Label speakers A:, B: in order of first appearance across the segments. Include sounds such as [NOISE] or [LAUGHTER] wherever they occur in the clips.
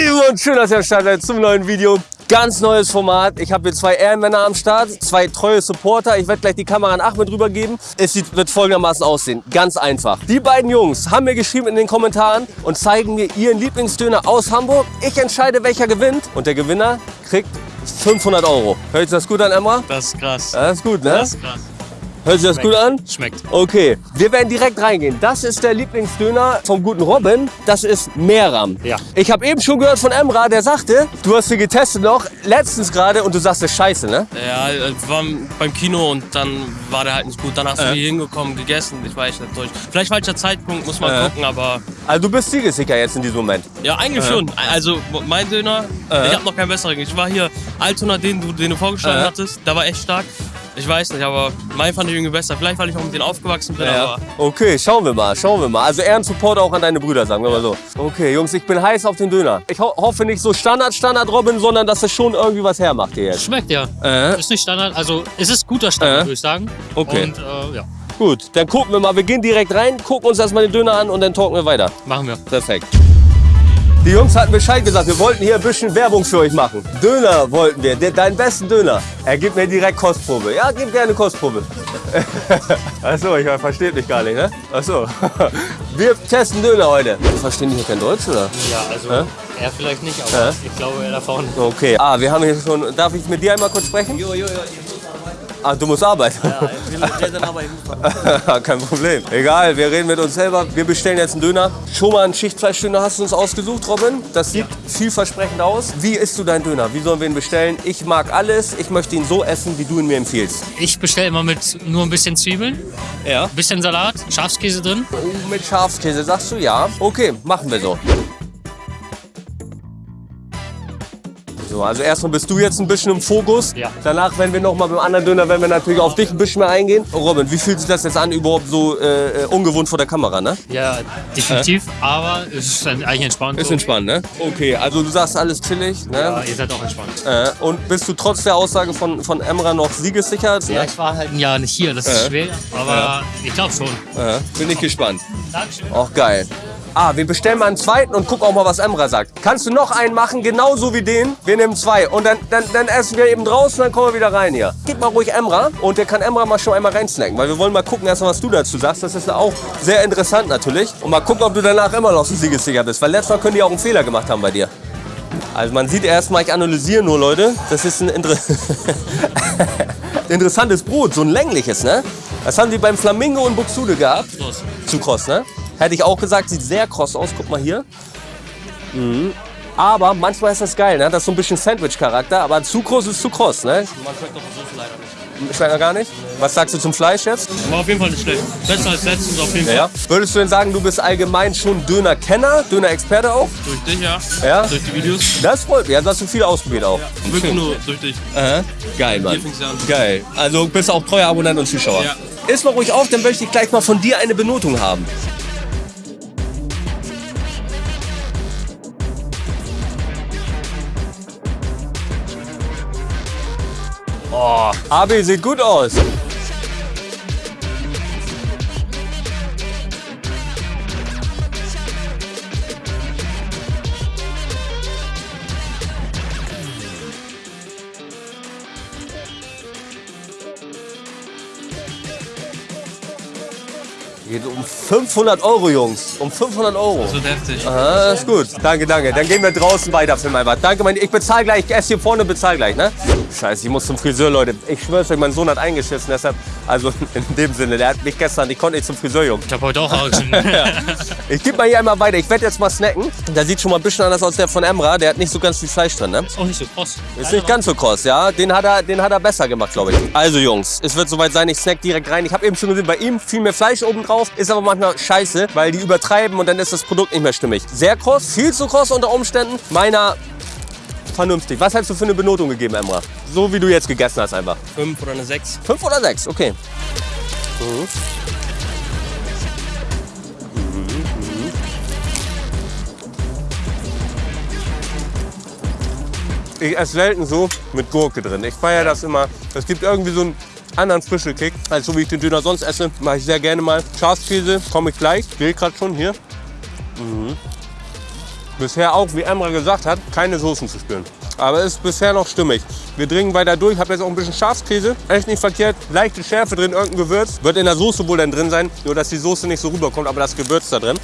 A: Lieben und schön, dass ihr am Start seid zum neuen Video. Ganz neues Format. Ich habe hier zwei Ehrenmänner am Start, zwei treue Supporter. Ich werde gleich die Kamera an Ahmed rübergeben. Es sieht, wird folgendermaßen aussehen. Ganz einfach. Die beiden Jungs haben mir geschrieben in den Kommentaren und zeigen mir ihren Lieblingsdöner aus Hamburg. Ich entscheide, welcher gewinnt. Und der Gewinner kriegt 500 Euro. Hört sich das gut an, Emma?
B: Das ist krass.
A: Das ist gut, ne?
B: Das ist krass.
A: Hört sich das gut an?
B: Schmeckt.
A: Okay, wir werden direkt reingehen. Das ist der Lieblingsdöner vom guten Robin. Das ist Meram.
B: Ja.
A: Ich habe eben schon gehört von Emra, der sagte, du hast sie getestet noch, letztens gerade und du sagst, das ist scheiße, ne?
B: Ja, wir waren beim Kino und dann war der halt nicht gut. Danach sind wir hier hingekommen, gegessen. Ich weiß nicht durch. Vielleicht falscher Zeitpunkt, muss man
A: Äh.
B: gucken, aber
A: Also du bist siegesicher jetzt in diesem Moment.
B: ja, eigentlich schon. Also mein Döner,
A: Äh.
B: ich habe noch keinen besseren. Ich war hier Altona, den du, den du vorgeschlagen
A: Äh.
B: hattest, der war echt stark. Ich weiß nicht, aber mein fand ich irgendwie besser. Vielleicht, weil ich auch mit denen aufgewachsen bin, aber
A: Okay, schauen wir mal, schauen wir mal. Also Ehrensupport auch an deine Brüder, sagen wir mal so. Okay, Jungs, ich bin heiß auf den Döner. Ich ho hoffe nicht so Standard, Standard Robin, sondern dass es schon irgendwie was hermacht hier jetzt.
C: Schmeckt ja.
A: Äh.
C: Ist nicht Standard, also es ist guter Standard,
A: Äh.
C: würde ich sagen.
A: Okay.
C: Und äh, ja,
A: Gut, dann gucken wir mal. Wir gehen direkt rein, gucken uns erstmal den Döner an und dann talken wir weiter.
C: machen wir.
A: Perfekt. Die Jungs hatten Bescheid gesagt, wir wollten hier ein bisschen Werbung für euch machen. Döner wollten wir, de- deinen besten Döner. Er gibt mir direkt Kostprobe. Ja, gib gerne Kostprobe. [LAUGHS] Achso, ich verstehe mich gar nicht, ne? Achso. [LAUGHS] Wir testen Döner heute. Verstehen die hier kein Deutsch, oder?
C: Ja, also
A: Hä?
C: er vielleicht nicht, aber
A: Hä?
C: ich glaube er davon.
A: Okay. Ah, wir haben hier schon. Darf ich mit dir einmal kurz sprechen?
D: Jo, jo, jo,
A: Ah, du musst arbeiten.
D: ja, ich will sehr nah bei ihm.
A: Kein Problem. Egal, wir reden mit uns selber. Wir bestellen jetzt einen Döner. Schon mal einen Schichtfleischdöner hast du uns ausgesucht, Robin. Das sieht vielversprechend aus. Wie isst du deinen Döner? Wie sollen wir ihn bestellen? Ich mag alles. Ich möchte ihn so essen, wie du ihn mir empfiehlst.
C: Ich bestelle immer mit nur ein bisschen Zwiebeln,
A: Ja.
C: ein bisschen Salat, Schafskäse drin.
A: Oh, mit Schafskäse, sagst du ja? Okay, machen wir so. So, also erstmal bist du jetzt ein bisschen im Fokus.
C: Ja.
A: Danach, wenn wir noch mal beim anderen Döner, wenn wir natürlich auf dich ein bisschen mehr eingehen. Robin, wie fühlt sich das jetzt an, überhaupt so äh, äh, ungewohnt vor der Kamera, ne?
C: Ja, definitiv, aber es ist eigentlich entspannt.
A: Ist
C: so.
A: entspannt, ne? Okay, also du sagst alles chillig,
C: Ja,
A: ne?
C: ihr seid auch entspannt.
A: Äh, und bist du trotz der Aussage von, von Emra noch siegessicher?
C: Ja, ich war halt ein Jahr nicht hier, das ist schwer, aber ich glaube schon.
A: Äh, bin ich gespannt.
C: Dankeschön.
A: Auch geil. Ah, wir bestellen mal einen zweiten und gucken auch mal, was Emra sagt. Kannst du noch einen machen, genauso wie den? Wir nehmen zwei und dann, dann, dann essen wir eben draußen, dann kommen wir wieder rein hier. Gib mal ruhig Emra und der kann Emra mal schon einmal reinsnacken, weil wir wollen mal gucken erstmal, was du dazu sagst. Das ist auch sehr interessant natürlich. Und mal gucken, ob du danach immer noch so siegessicher bist, weil letztes Mal können die auch einen Fehler gemacht haben bei dir. Also man sieht erstmal, ich analysiere nur, Leute. Das ist ein Inter [LAUGHS] interessantes Brot, so ein längliches, ne? Das haben die beim Flamingo in Buxtehude gehabt. Zu kross, ne? Hätte ich auch gesagt, sieht sehr kross aus. Guck mal hier. Mhm. Aber manchmal ist das geil, ne? Das ist so ein bisschen Sandwich-Charakter, aber zu kross ist zu kross, ne?
B: man schmeckt doch so viel leider nicht.
A: Schmeckt er gar nicht? Was sagst du zum Fleisch jetzt?
B: War auf jeden Fall nicht schlecht. Besser als letztens auf jeden Fall.
A: Ja. Würdest du denn sagen, du bist allgemein schon Döner-Kenner, Döner-Experte auch?
B: Durch dich, ja.
A: Ja?
B: Durch die Videos.
A: Das freut mich. Also hast du viel ausprobiert auch.
B: Wirklich nur durch dich.
A: Aha. Geil, Mann.
B: Hier an.
A: Geil. Also bist auch treuer Abonnent und Zuschauer.
B: Ja.
A: Iss mal ruhig auf, dann möchte ich gleich mal von dir eine Benotung haben. Oh, AB sieht gut aus. Geht um 500 Euro, Jungs. Um 500 Euro.
B: Das wird heftig.
A: Ah, ist gut. Danke, danke. Dann gehen wir draußen weiter für mein was. Danke, mein. Ich bezahle gleich. Ich esse hier vorne und bezahle gleich, ne? Scheiße, ich muss zum Friseur, Leute. Ich schwör's euch, mein Sohn hat eingeschissen. Deshalb, also [LAUGHS] in dem Sinne, der hat mich gestern, ich konnte nicht zum Friseur, Junge.
C: Ich habe heute auch Augen. [LAUGHS]
A: Ich gebe mal hier einmal weiter. Ich werde jetzt mal snacken. Der sieht schon mal ein bisschen anders aus als der von Emra. Der hat nicht so ganz viel Fleisch drin, ne?
C: Ist auch nicht so kross.
A: Ist nicht ganz so kross, ja. Den hat er, den hat er besser gemacht, glaube ich. Also Jungs, es wird soweit sein. Ich snack direkt rein. Ich habe eben schon gesehen, bei ihm viel mehr Fleisch oben drauf. Ist aber manchmal scheiße, weil die übertreiben und dann ist das Produkt nicht mehr stimmig. Sehr kross, viel zu kross unter Umständen. Meiner vernünftig. Was hast du für eine Benotung gegeben, Emra? So wie du jetzt gegessen hast einfach.
B: Fünf oder eine sechs.
A: Fünf oder sechs, okay. Mhm. Ich esse selten so mit Gurke drin. Ich feiere das immer. Es gibt irgendwie so einen anderen Frischelkick, als so wie ich den Döner sonst esse. Mache ich sehr gerne mal. Schafskäse, komme ich gleich. Sehe gerade schon hier. Mhm. Bisher auch, wie Emra gesagt hat, keine Soßen zu spüren. Aber ist bisher noch stimmig. Wir dringen weiter durch. Hab jetzt auch ein bisschen Schafskäse. Echt nicht verkehrt. Leichte Schärfe drin, irgendein Gewürz. Wird in der Soße wohl dann drin sein. Nur, dass die Soße nicht so rüberkommt, aber das Gewürz da drin.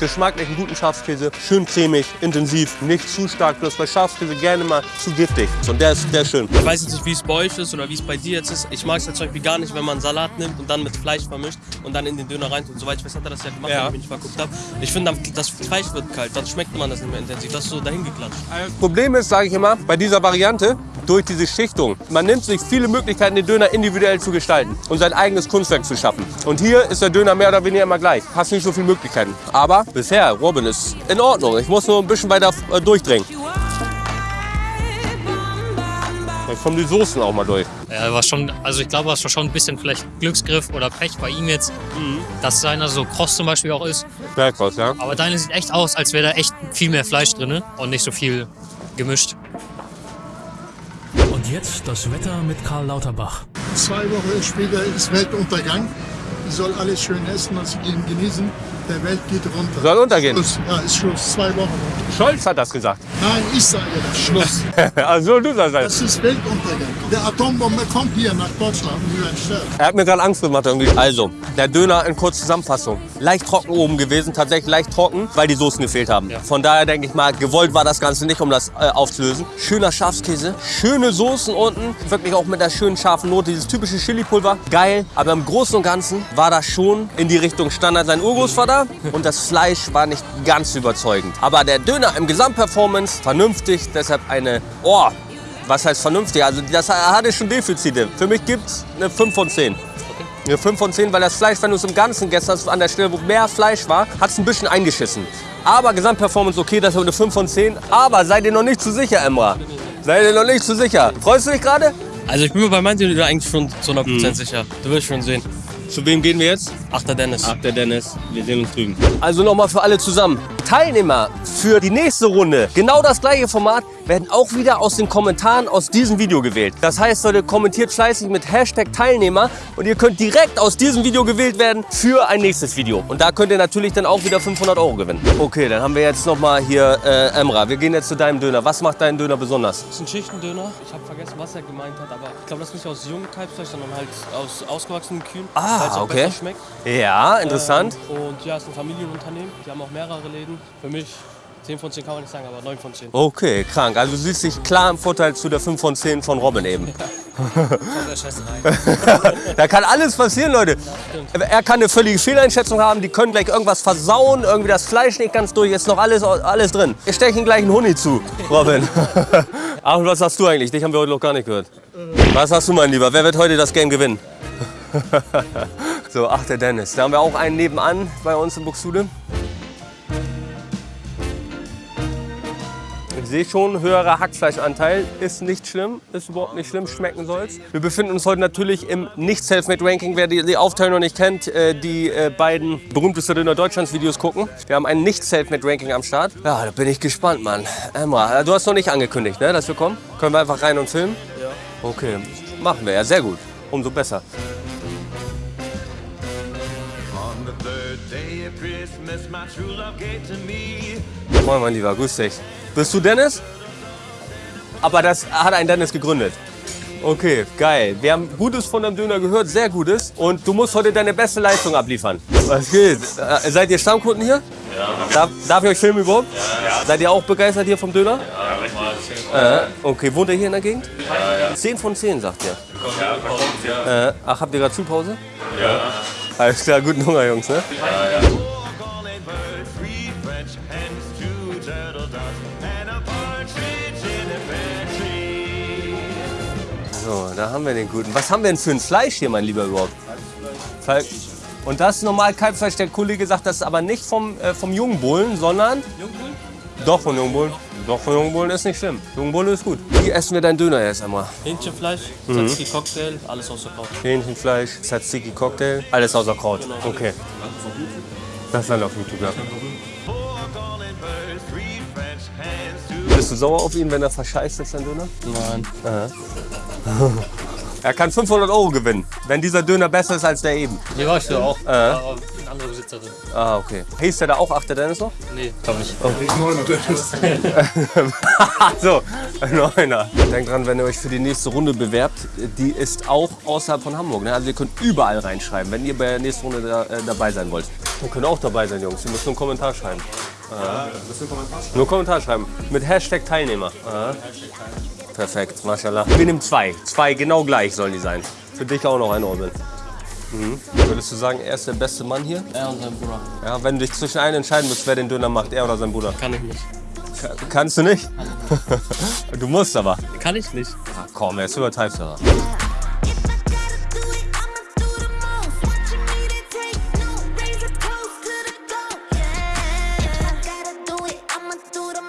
A: Geschmacklich einen guten Schafskäse, schön cremig, intensiv, nicht zu stark. Bloß bei Schafskäse gerne mal zu giftig. Und der ist, ist schön.
B: Ich weiß jetzt nicht, wie es bei euch ist oder wie es bei dir jetzt ist. Ich mag es jetzt zum Beispiel gar nicht, wenn man Salat nimmt und dann mit Fleisch vermischt und dann in den Döner reintut. Soweit ich weiß, hat er das ja gemacht,
A: Ja.
B: wenn ich nicht verguckt habe. Ich finde, das Fleisch wird kalt, dann schmeckt man das nicht mehr intensiv. Das ist so dahin geklatscht.
A: Problem ist, sage ich immer, bei dieser Variante, durch diese Schichtung, man nimmt sich viele Möglichkeiten, den Döner individuell zu gestalten und sein eigenes Kunstwerk zu schaffen. Und hier ist der Döner mehr oder weniger immer gleich. Hast nicht so viele Möglichkeiten. Aber bisher, Robin, ist in Ordnung. Ich muss nur ein bisschen weiter äh, durchdringen. Jetzt kommen die Soßen auch mal durch.
C: Ja, war schon, also ich glaube, es war schon ein bisschen vielleicht Glücksgriff oder Pech bei ihm jetzt, dass seiner so kross zum Beispiel auch ist.
A: Berghaus, ja?
C: Aber deine sieht echt aus, als wäre da echt viel mehr Fleisch drin und nicht so viel gemischt.
E: Und jetzt das Wetter mit Karl Lauterbach.
F: Zwei Wochen später ist Weltuntergang. Ich soll alles schön essen und sie gehen genießen. Der Welt geht runter.
A: Soll untergehen?
F: Schluss. Ja, ist Schluss. Zwei Wochen.
A: Scholz hat das gesagt.
F: Nein, ich sage das. Schluss. [LAUGHS]
A: also du sagst das.
F: Das ist Weltuntergang. Der Atombombe kommt hier nach Deutschland.
A: Er hat mir gerade Angst gemacht irgendwie. Also, der Döner in kurzer Zusammenfassung. Leicht trocken oben gewesen, tatsächlich leicht trocken, weil die Soßen gefehlt haben. Von daher denke ich mal, gewollt war das Ganze nicht, um das äh, aufzulösen. Schöner Schafskäse, schöne Soßen unten, wirklich auch mit der schönen scharfen Note, dieses typische Chili-Pulver. Geil, aber im Großen und Ganzen war das schon in die Richtung Standard. Sein Urgroßvater und das Fleisch war nicht ganz überzeugend. Aber der Döner im Gesamtperformance vernünftig, deshalb eine, oh, was heißt vernünftig? Also das hatte schon Defizite. Für mich gibt es eine 5 von 10. Eine 5 von 10, weil das Fleisch, wenn du es im Ganzen gegessen hast, an der Stelle, wo mehr Fleisch war, hat es ein bisschen eingeschissen. Aber Gesamtperformance okay, das ist eine 5 von 10. Aber seid ihr noch nicht zu sicher, Emra? Seid ihr noch nicht zu sicher? Freust du dich gerade?
B: Also ich bin mir bei Döner eigentlich schon zu 100%
A: Mhm.
B: sicher. Du wirst schon sehen.
A: Zu wem gehen wir jetzt?
B: Achter Dennis.
A: Ach, der Dennis. Wir sehen uns drüben. Also nochmal für alle zusammen. Teilnehmer für die nächste Runde, genau das gleiche Format, werden auch wieder aus den Kommentaren aus diesem Video gewählt. Das heißt, Leute, kommentiert fleißig mit Hashtag Teilnehmer und ihr könnt direkt aus diesem Video gewählt werden für ein nächstes Video. Und da könnt ihr natürlich dann auch wieder 500 Euro gewinnen. Okay, dann haben wir jetzt nochmal hier äh, Emra. Wir gehen jetzt zu deinem Döner. Was macht deinen Döner besonders?
B: Das ist ein Schichtendöner. Ich habe vergessen, was er gemeint hat, aber ich glaube, das ist nicht aus jungen Kalbsfleisch, sondern halt aus ausgewachsenen Kühen.
A: Ah, okay. Ja, interessant.
B: Ähm, und ja, es ist ein Familienunternehmen. Die haben auch mehrere Läden. Für mich 10 von 10 kann man nicht sagen, aber 9 von 10.
A: Okay, krank. Also du siehst dich klar im Vorteil zu der 5 von 10 von Robin eben. [LAUGHS] da kann alles passieren, Leute. Er kann eine völlige Fehleinschätzung haben, die können gleich irgendwas versauen, irgendwie das Fleisch nicht ganz durch, ist noch alles, alles drin. Wir stechen gleich einen Huni zu, Robin. [LAUGHS] Ach, und was sagst du eigentlich? Dich haben wir heute noch gar nicht gehört. Was sagst du, mein Lieber? Wer wird heute das Game gewinnen? [LAUGHS] so, ach, der Dennis. Da haben wir auch einen nebenan bei uns in Buxtehude. Sehe schon, höherer Hackfleischanteil ist nicht schlimm, ist überhaupt nicht schlimm, schmecken soll's. Wir befinden uns heute natürlich im Nicht-Selfmade-Ranking. Wer die, die Aufteilung noch nicht kennt, äh, die äh, beiden berühmtesten Döner Deutschlands Videos gucken. Wir haben ein Nicht-Selfmade-Ranking am Start. Ja, da bin ich gespannt, Mann. Emma, äh, du hast noch nicht angekündigt, ne, dass wir kommen? Können wir einfach rein und filmen? Ja. Okay, machen wir, ja, sehr gut. Umso besser. Moin, mein Lieber, grüß dich. Bist du Dennis? Aber das hat ein Dennis gegründet. Okay, geil. Wir haben Gutes von deinem Döner gehört, sehr Gutes. Und du musst heute deine beste Leistung abliefern. Was geht? Äh, seid ihr Stammkunden hier? Ja. Darf, darf ich euch filmen überhaupt? Ja. Seid ihr auch begeistert hier vom Döner? Ja, richtig. Äh, okay, wohnt ihr hier in der Gegend? Ja, ja. 10 von 10, sagt ihr. Ja, kommt, ja. Äh, ach, habt ihr gerade Schulpause? Ja. Alles klar, guten Hunger, Jungs, ne?
G: Four
A: da haben wir den guten. Was haben wir denn für ein Fleisch hier, mein Lieber überhaupt? Fle Und das ist normal Kalbfleisch. Der Kollege sagt, das ist aber nicht vom, äh, vom Jungbullen, sondern... Jungbullen? Doch, von Jungbullen. Doch, von Jungbullen ist nicht schlimm. Jungbullen ist gut. Wie essen wir deinen Döner jetzt einmal?
B: Hähnchenfleisch,
A: Mhm.
B: Tzatziki Cocktail, alles außer Kraut.
A: Hähnchenfleisch, Tzatziki Cocktail, alles außer Kraut. Okay. Das ist dann auf YouTube, ja. Bist du sauer auf ihn, wenn er verscheißt ist, dein Döner?
B: Nein.
A: Er kann 500 Euro gewinnen, wenn dieser Döner besser ist als der eben.
C: Ja, ich auch. Aber ein anderer Besitzer drin.
A: Ah, okay. Hieß der da auch Achter Dennis noch?
C: Nee, glaube nicht. [LAUGHS]
A: so, ein Neuner. Denkt dran, wenn ihr euch für die nächste Runde bewerbt, die ist auch außerhalb von Hamburg. Ne? Also ihr könnt überall reinschreiben, wenn ihr bei der nächsten Runde da, äh, dabei sein wollt. Ihr könnt auch dabei sein, Jungs. Ihr müsst nur einen Kommentar schreiben. Aha. Nur Kommentar schreiben. Mit Hashtag Teilnehmer. Aha. Perfekt, mashallah. Wir nehmen zwei. Zwei genau gleich sollen die sein. Für dich auch noch ein Robin. Mhm. Würdest du sagen, er ist der beste Mann hier?
B: Er und sein Bruder.
A: Ja, wenn du dich zwischen einen entscheiden musst, wer den Döner macht, er oder sein Bruder.
B: Kann ich nicht.
A: Ka- Kannst du nicht? [LAUGHS] du musst aber.
B: Kann ich nicht.
A: Ach, komm, jetzt übertreibst du aber.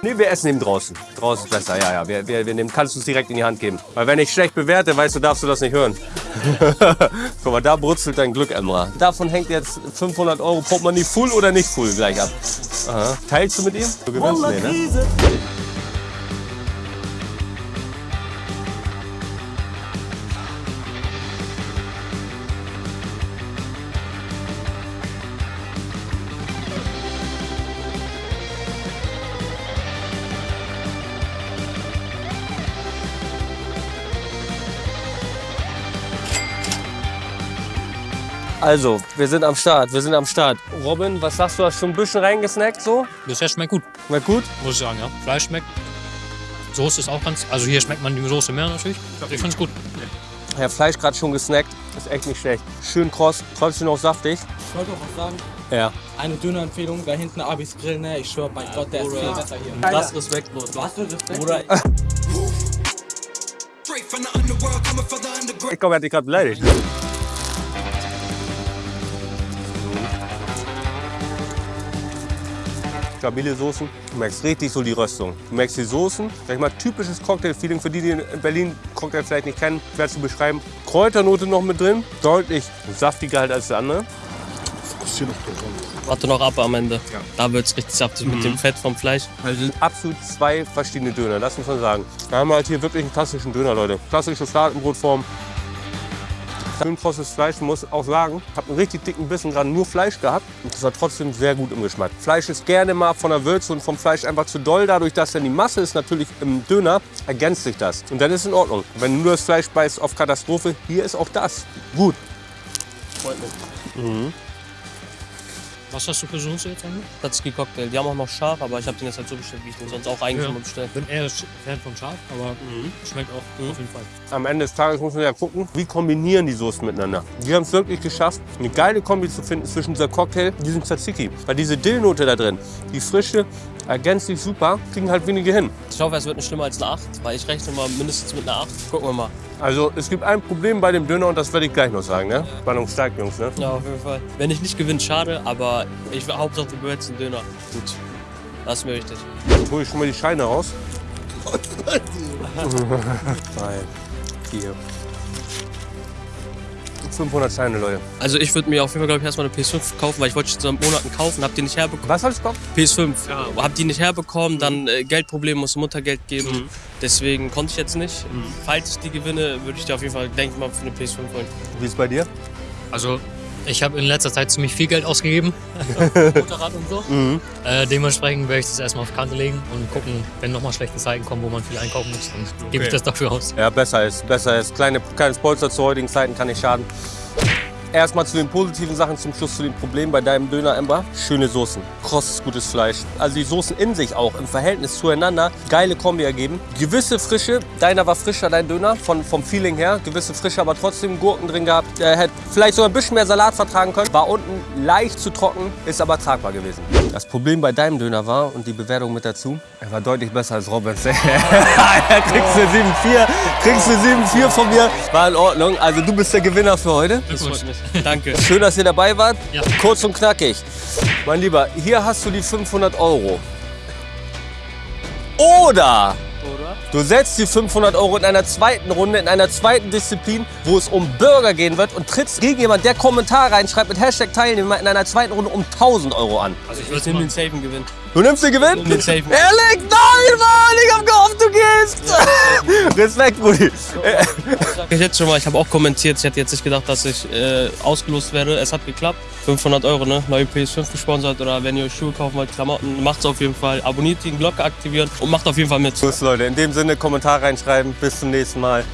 A: Nee, wir essen eben draußen. Draußen ist besser, ja, ja. Wir, wir, wir nehmen, kannst du es direkt in die Hand geben. Weil wenn ich schlecht bewerte, weißt du, darfst du das nicht hören. [LAUGHS] Guck mal, da brutzelt dein Glück, Emra. Davon hängt jetzt 500 Euro Portemonnaie full oder nicht full gleich ab. Aha. Teilst du mit ihm? Du gewinnst, nee, ne? Also, wir sind am Start, wir sind am Start. Robin, was sagst du, hast du ein bisschen reingesnackt so?
C: Bisher schmeckt gut,
A: Schmeckt gut?
C: muss ich sagen, ja. Fleisch schmeckt. Soße ist auch ganz. Also hier schmeckt man die Soße mehr natürlich. Ich finde es gut.
A: Ja, Fleisch gerade schon gesnackt, ist echt nicht schlecht. Schön kross, trotzdem noch saftig.
D: Ich wollte auch was sagen.
A: Ja.
D: Eine Dönerempfehlung, da hinten Abis Grill, ne? Ich schwör bei Gott, der ist viel besser hier.
B: Das respektlos.
D: Was für Respekt?
B: Bruder, [LAUGHS]
A: Ich glaube, er hat dich gerade beleidigt. Stabile Soßen. Du merkst richtig so die Röstung. Du merkst die Soßen. Sag ich mal, typisches Cocktail-Feeling für die, die in Berlin Cocktail vielleicht nicht kennen. Schwer zu beschreiben. Kräuternote noch mit drin. Deutlich saftiger halt als der andere.
B: warte noch ab am Ende. Da wird es richtig saftig mit dem Fett vom Fleisch.
A: Also sind absolut zwei verschiedene Döner, das muss man sagen. Wir haben halt hier wirklich einen klassischen Döner, Leute. Klassische Fladenbrotform. Schön krosses Fleisch, ich muss auch sagen, ich habe einen richtig dicken Bissen gerade nur Fleisch gehabt und das war trotzdem sehr gut im Geschmack. Fleisch ist gerne mal von der Würze und vom Fleisch einfach zu doll, dadurch, dass dann die Masse ist natürlich im Döner, ergänzt sich das. Und dann ist es in Ordnung. Wenn du nur das Fleisch beißt auf Katastrophe, hier ist auch das gut.
C: Was hast du für Soße jetzt eigentlich?
B: Tatsuki Cocktail. Die haben auch noch scharf, aber ich habe den jetzt halt so bestellt, wie ich den sonst auch eigentlich
C: Ja.
B: immer bestelle.
C: Bin eher Fan von scharf, aber schmeckt auch auf jeden Fall.
A: Am Ende des Tages muss man ja gucken, wie kombinieren die Soßen miteinander. Die haben es wirklich geschafft, eine geile Kombi zu finden zwischen dieser Cocktail und diesem Tzatziki. Weil diese Dillnote da drin, die frische, ergänzt sich super, kriegen halt wenige hin.
B: Ich hoffe, es wird nicht schlimmer als eine 8, weil ich rechne mal mindestens mit einer 8. Gucken wir mal.
A: Also es gibt ein Problem bei dem Döner und das werde ich gleich noch sagen. Ne? Spannung steigt, Jungs. Ne?
B: Ja, auf jeden Fall. Wenn ich nicht gewinne, schade, aber ich will Hauptsache du behältst den Döner. Gut. Das ist mir wichtig.
A: Dann hole ich schon mal die Scheine raus. Drei, vier. 500 Scheine, Leute.
B: Also ich würde mir auf jeden Fall, glaube ich, erstmal eine PS5 kaufen, weil ich wollte schon seit Monaten kaufen, hab die nicht herbekommen.
A: Was hast du gekauft?
B: PS5. Hab die nicht herbekommen, dann äh, Geldprobleme, musste Muttergeld geben. Deswegen konnte ich jetzt nicht. Falls ich die gewinne, würde ich dir auf jeden Fall, denke ich mal, für eine PS5 holen.
A: Wie ist es bei dir?
C: Also ich habe in letzter Zeit ziemlich viel Geld ausgegeben. [LAUGHS] Motorrad und so. Äh, dementsprechend werde ich das erstmal auf Kante legen und gucken, wenn nochmal schlechte Zeiten kommen, wo man viel einkaufen muss, dann gebe ich das dafür aus.
A: Ja, besser ist, besser ist. Kleine, kleines Polster zu heutigen Zeiten kann nicht schaden. Erstmal zu den positiven Sachen, zum Schluss zu den Problemen bei deinem Döner, Ember. Schöne Soßen, krosses, gutes Fleisch. Also die Soßen in sich auch im Verhältnis zueinander geile Kombi ergeben. Gewisse Frische, deiner war frischer, dein Döner, von, vom Feeling her. Gewisse Frische, aber trotzdem Gurken drin gehabt. Er hätte vielleicht sogar ein bisschen mehr Salat vertragen können. War unten leicht zu trocken, ist aber tragbar gewesen. Das Problem bei deinem Döner war, und die Bewertung mit dazu, er war deutlich besser als Roberts. [LAUGHS] kriegst du 7,4, kriegst du 7,4 von mir. War in Ordnung. Also du bist der Gewinner für heute.
B: Das freut mich. [LAUGHS] Danke.
A: Schön, dass ihr dabei wart.
C: Ja.
A: Kurz und knackig. Mein Lieber, hier hast du die 500 Euro. Oder du setzt die 500 Euro in einer zweiten Runde, in einer zweiten Disziplin, wo es um Burger gehen wird und trittst gegen jemanden, der Kommentar reinschreibt mit Hashtag Teilnehmer in einer zweiten Runde um 1000 Euro an.
C: Also ich
B: Ich nehme den safen Gewinn.
A: Du nimmst den Gewinn?
B: Den safen.
A: Ehrlich? Nein! Ich hab gehofft, du gehst. [LAUGHS] Respekt, Brudi.
B: Ich jetzt schon mal, ich habe auch kommentiert, ich hätte jetzt nicht gedacht, dass ich äh, ausgelost werde. Es hat geklappt. 500 Euro, ne? Neue PS5 gesponsert oder wenn ihr euch Schuhe kaufen wollt, Klamotten, macht's auf jeden Fall. Abonniert die Glocke aktivieren und macht auf jeden Fall mit.
A: Tschüss, Leute. In dem Sinne, Kommentar reinschreiben. Bis zum nächsten Mal.